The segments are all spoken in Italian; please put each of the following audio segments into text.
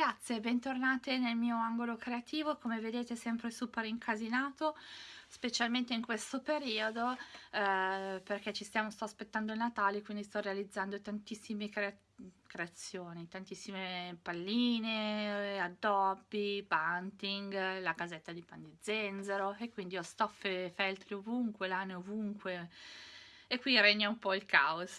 ragazze, bentornate nel mio angolo creativo, come vedete sempre super incasinato, specialmente in questo periodo eh, perché ci stiamo, sto aspettando il Natale, quindi sto realizzando tantissime cre creazioni, tantissime palline, addobbi, bunting, la casetta di pan di zenzero e quindi ho stoffe feltri ovunque, lane ovunque e qui regna un po' il caos.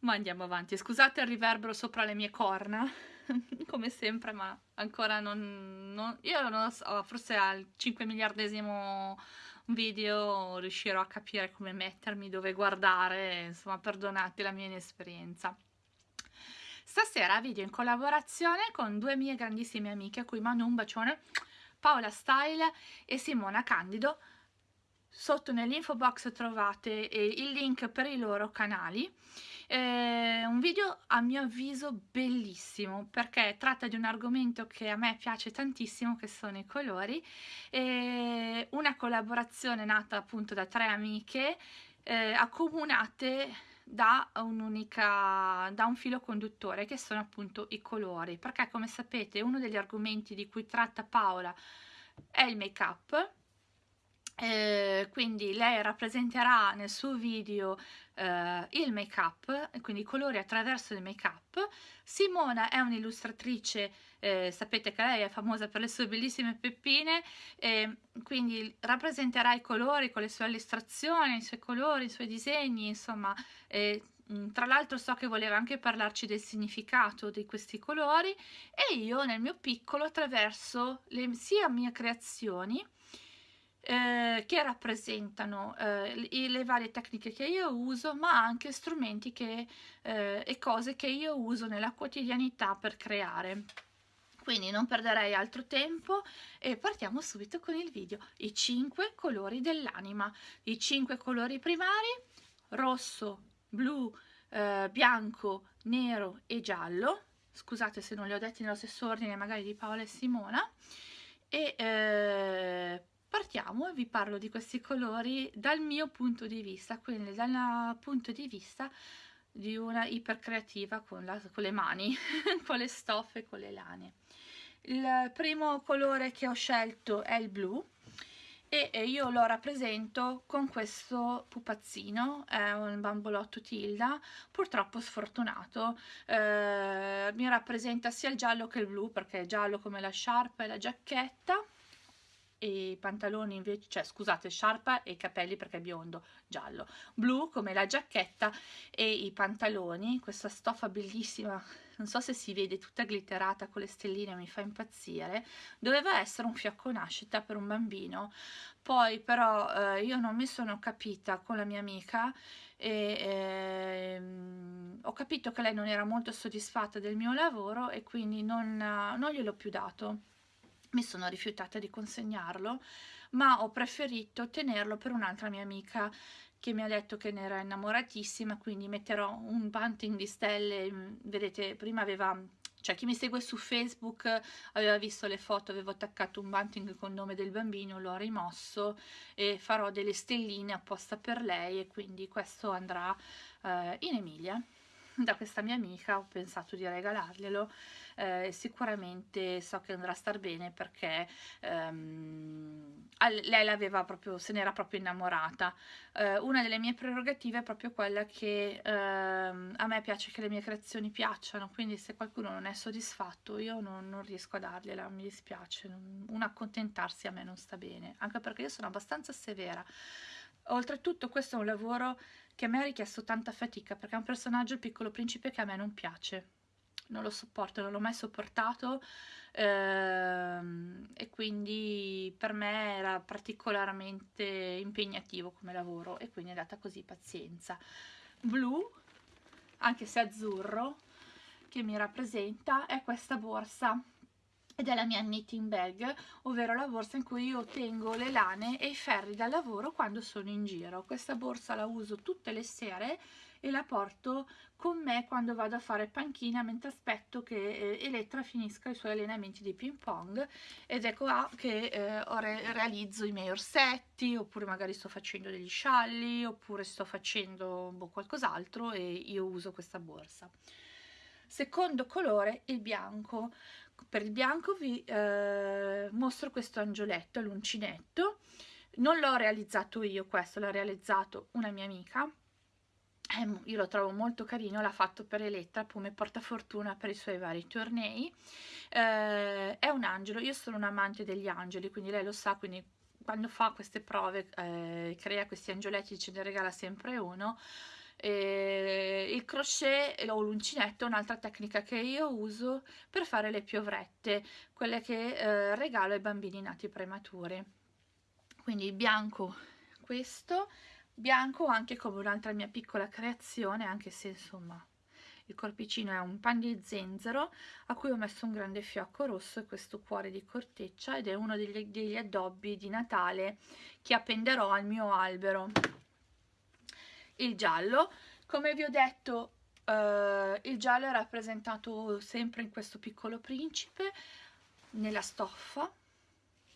Ma andiamo avanti, scusate il riverbero sopra le mie corna, come sempre, ma ancora non... non io non lo so, forse al 5 miliardesimo video riuscirò a capire come mettermi, dove guardare, insomma perdonate la mia inesperienza. Stasera video in collaborazione con due mie grandissime amiche a cui mando un bacione, Paola Style e Simona Candido. Sotto nell'info box trovate il link per i loro canali. Eh, un video a mio avviso bellissimo perché tratta di un argomento che a me piace tantissimo che sono i colori. Eh, una collaborazione nata appunto da tre amiche eh, accomunate da, da un filo conduttore che sono appunto i colori. Perché come sapete uno degli argomenti di cui tratta Paola è il make up eh, quindi lei rappresenterà nel suo video eh, il make up quindi i colori attraverso il make up Simona è un'illustratrice eh, sapete che lei è famosa per le sue bellissime peppine quindi rappresenterà i colori con le sue illustrazioni i suoi colori, i suoi disegni insomma tra l'altro so che voleva anche parlarci del significato di questi colori e io nel mio piccolo attraverso le sia mie creazioni eh, che rappresentano eh, le varie tecniche che io uso ma anche strumenti che, eh, e cose che io uso nella quotidianità per creare. Quindi non perderei altro tempo e partiamo subito con il video. I 5 colori dell'anima. I 5 colori primari rosso blu eh, bianco nero e giallo. Scusate se non li ho detti nello stesso ordine magari di Paola e Simona. E eh, partiamo e vi parlo di questi colori dal mio punto di vista, quindi dal punto di vista di una ipercreativa con, la, con le mani, con le stoffe, con le lane. Il primo colore che ho scelto è il blu e io lo rappresento con questo pupazzino, è un bambolotto Tilda, purtroppo sfortunato, eh, mi rappresenta sia il giallo che il blu perché è giallo come la sciarpa e la giacchetta e pantaloni invece, cioè scusate, sciarpa e capelli perché è biondo, giallo, blu come la giacchetta e i pantaloni, questa stoffa bellissima, non so se si vede tutta glitterata con le stelline, mi fa impazzire, doveva essere un fiocco nascita per un bambino, poi però eh, io non mi sono capita con la mia amica e ehm, ho capito che lei non era molto soddisfatta del mio lavoro e quindi non, non gliel'ho più dato mi sono rifiutata di consegnarlo ma ho preferito tenerlo per un'altra mia amica che mi ha detto che ne era innamoratissima quindi metterò un bunting di stelle mm, vedete prima aveva cioè chi mi segue su Facebook aveva visto le foto, avevo attaccato un bunting con il nome del bambino, l'ho rimosso e farò delle stelline apposta per lei e quindi questo andrà eh, in Emilia da questa mia amica ho pensato di regalarglielo eh, sicuramente so che andrà a star bene perché ehm, lei l'aveva proprio se n'era proprio innamorata. Eh, una delle mie prerogative è proprio quella che ehm, a me piace che le mie creazioni piacciono quindi se qualcuno non è soddisfatto io non, non riesco a dargliela mi dispiace un accontentarsi a me non sta bene anche perché io sono abbastanza severa. Oltretutto questo è un lavoro che a me ha richiesto tanta fatica perché è un personaggio il piccolo principe che a me non piace. Non lo sopporto, non l'ho mai sopportato ehm, e quindi per me era particolarmente impegnativo come lavoro e quindi è andata così pazienza. Blu anche se azzurro che mi rappresenta è questa borsa ed è la mia knitting bag, ovvero la borsa in cui io tengo le lane e i ferri da lavoro quando sono in giro. Questa borsa la uso tutte le sere e la porto con me quando vado a fare panchina mentre aspetto che eh, Elettra finisca i suoi allenamenti di ping pong ed ecco qua che eh, re realizzo i miei orsetti oppure magari sto facendo degli scialli oppure sto facendo boh, qualcos'altro e io uso questa borsa secondo colore il bianco. Per il bianco vi eh, mostro questo angioletto l'uncinetto. Non l'ho realizzato io questo l'ha realizzato una mia amica. Eh, io lo trovo molto carino l'ha fatto per Elettra come portafortuna per i suoi vari tornei. Eh, è un angelo io sono un amante degli angeli quindi lei lo sa quindi quando fa queste prove eh, crea questi angioletti ce ne regala sempre uno e il crochet o l'uncinetto è un'altra tecnica che io uso per fare le piovrette quelle che eh, regalo ai bambini nati prematuri quindi bianco questo bianco anche come un'altra mia piccola creazione anche se insomma il corpicino è un pan di zenzero a cui ho messo un grande fiocco rosso e questo cuore di corteccia ed è uno degli, degli addobbi di Natale che appenderò al mio albero il giallo. Come vi ho detto eh, il giallo è rappresentato sempre in questo piccolo principe nella stoffa.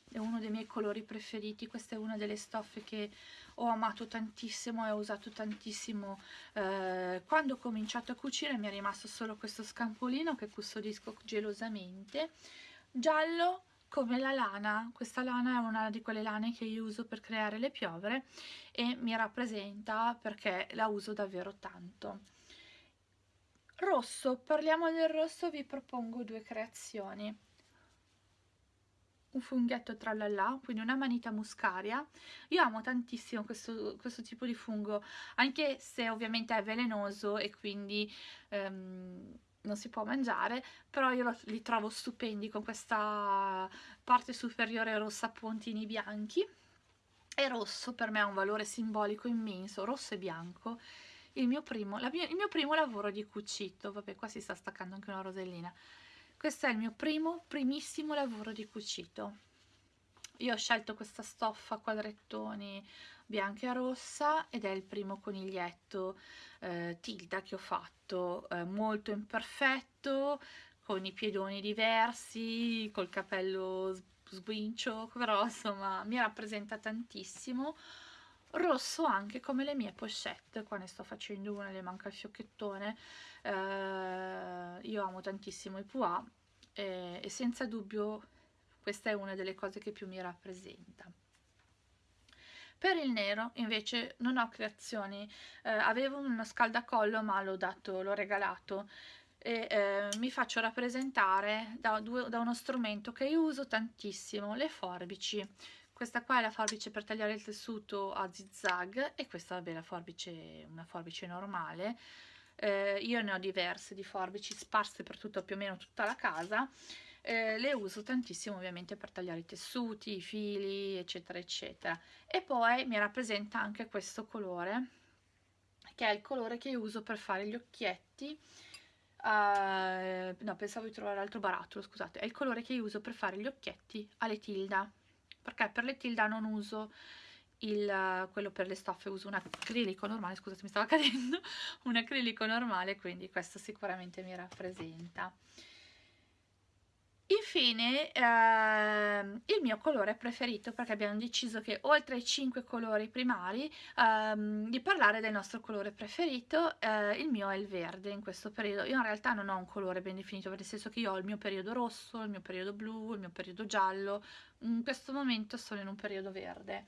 È uno dei miei colori preferiti questa è una delle stoffe che ho amato tantissimo e ho usato tantissimo eh, quando ho cominciato a cucire mi è rimasto solo questo scampolino che custodisco gelosamente. Giallo come la lana, questa lana è una di quelle lane che io uso per creare le piovere e mi rappresenta perché la uso davvero tanto. Rosso, parliamo del rosso, vi propongo due creazioni. Un funghetto tralala, quindi una manita muscaria. Io amo tantissimo questo, questo tipo di fungo, anche se ovviamente è velenoso e quindi... Um, non si può mangiare, però io li trovo stupendi con questa parte superiore rossa a puntini bianchi e rosso per me ha un valore simbolico immenso, rosso e bianco. Il mio primo, mia, il mio primo lavoro di cucito, vabbè qua si sta staccando anche una rosellina, questo è il mio primo, primissimo lavoro di cucito. Io ho scelto questa stoffa a quadrettoni bianca e rossa ed è il primo coniglietto eh, tilda che ho fatto eh, molto imperfetto con i piedoni diversi col capello sguincio però insomma mi rappresenta tantissimo. Rosso anche come le mie pochette qua ne sto facendo una le manca il fiocchettone. Eh, io amo tantissimo i pois e, e senza dubbio questa è una delle cose che più mi rappresenta. Per il nero invece non ho creazioni. Eh, avevo uno scaldacollo ma l'ho dato l'ho regalato. E eh, mi faccio rappresentare da, due, da uno strumento che io uso tantissimo le forbici. Questa qua è la forbice per tagliare il tessuto a zigzag e questa vabbè la forbice una forbice normale. Eh, io ne ho diverse di forbici sparse per tutto più o meno tutta la casa eh, le uso tantissimo ovviamente per tagliare i tessuti, i fili eccetera eccetera. E poi mi rappresenta anche questo colore che è il colore che uso per fare gli occhietti uh, no pensavo di trovare l'altro barattolo scusate. È il colore che uso per fare gli occhietti alle tilda perché per le tilda non uso il, quello per le stoffe uso un acrilico normale scusate mi stava cadendo un acrilico normale quindi questo sicuramente mi rappresenta Infine ehm, il mio colore preferito perché abbiamo deciso che oltre ai 5 colori primari ehm, di parlare del nostro colore preferito, eh, il mio è il verde in questo periodo. Io in realtà non ho un colore ben definito, nel senso che io ho il mio periodo rosso, il mio periodo blu, il mio periodo giallo, in questo momento sono in un periodo verde.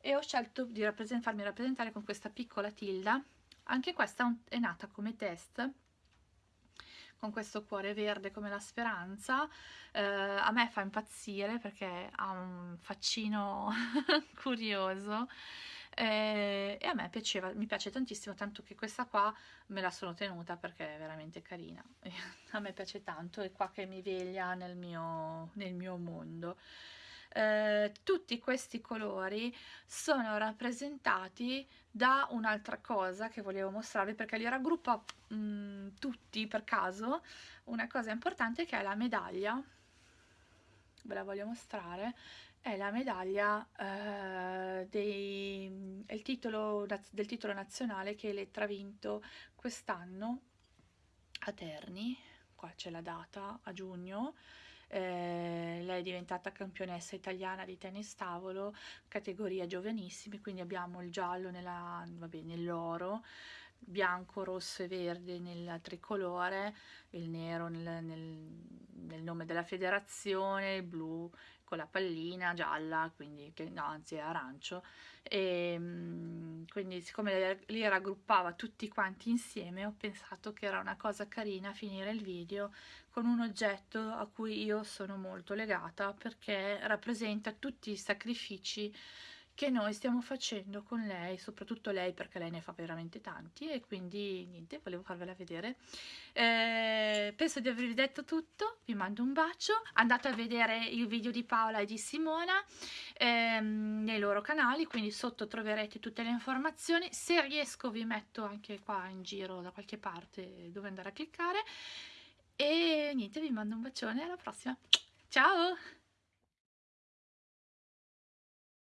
E ho scelto di rappresent farmi rappresentare con questa piccola tilda, anche questa è nata come test con questo cuore verde come la speranza eh, a me fa impazzire perché ha un faccino curioso eh, e a me piaceva, mi piace tantissimo tanto che questa qua me la sono tenuta perché è veramente carina. A me piace tanto è qua che mi veglia nel mio, nel mio mondo eh, tutti questi colori sono rappresentati da un'altra cosa che volevo mostrarvi perché li raggruppa mh, mm, tutti per caso. Una cosa importante che è la medaglia. Ve la voglio mostrare. È la medaglia eh, dei, il titolo, del titolo nazionale che Elettra ha vinto quest'anno a Terni. Qua c'è la data a giugno eh, lei è diventata campionessa italiana di tennis tavolo, categoria giovanissimi, quindi abbiamo il giallo nell'oro, bianco, rosso e verde nel tricolore, il nero nel, nel, nel nome della federazione, il blu con la pallina gialla, quindi che no, anzi è arancio, e ehm, quindi siccome li raggruppava tutti quanti insieme ho pensato che era una cosa carina finire il video con un oggetto a cui io sono molto legata perché rappresenta tutti i sacrifici che noi stiamo facendo con lei, soprattutto lei perché lei ne fa veramente tanti e quindi niente, volevo farvela vedere. Eh, penso di avervi detto tutto, vi mando un bacio, andate a vedere il video di Paola e di Simona ehm, nei loro canali, quindi sotto troverete tutte le informazioni, se riesco vi metto anche qua in giro da qualche parte dove andare a cliccare e niente, vi mando un bacione, alla prossima, ciao!